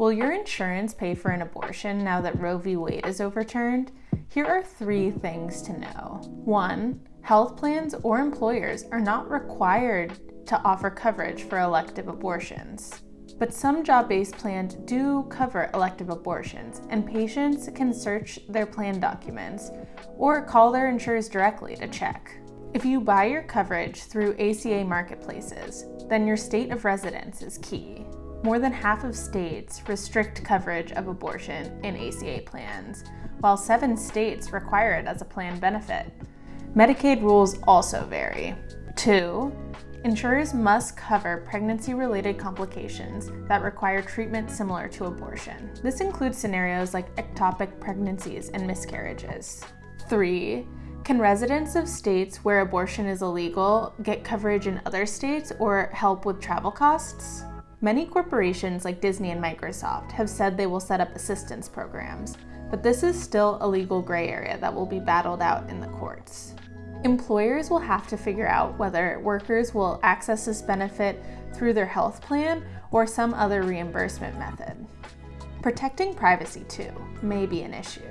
Will your insurance pay for an abortion now that Roe v. Wade is overturned? Here are three things to know. One, health plans or employers are not required to offer coverage for elective abortions. But some job-based plans do cover elective abortions, and patients can search their plan documents or call their insurers directly to check. If you buy your coverage through ACA marketplaces, then your state of residence is key. More than half of states restrict coverage of abortion in ACA plans, while seven states require it as a plan benefit. Medicaid rules also vary. Two, insurers must cover pregnancy-related complications that require treatment similar to abortion. This includes scenarios like ectopic pregnancies and miscarriages. Three, can residents of states where abortion is illegal get coverage in other states or help with travel costs? Many corporations like Disney and Microsoft have said they will set up assistance programs, but this is still a legal gray area that will be battled out in the courts. Employers will have to figure out whether workers will access this benefit through their health plan or some other reimbursement method. Protecting privacy, too, may be an issue.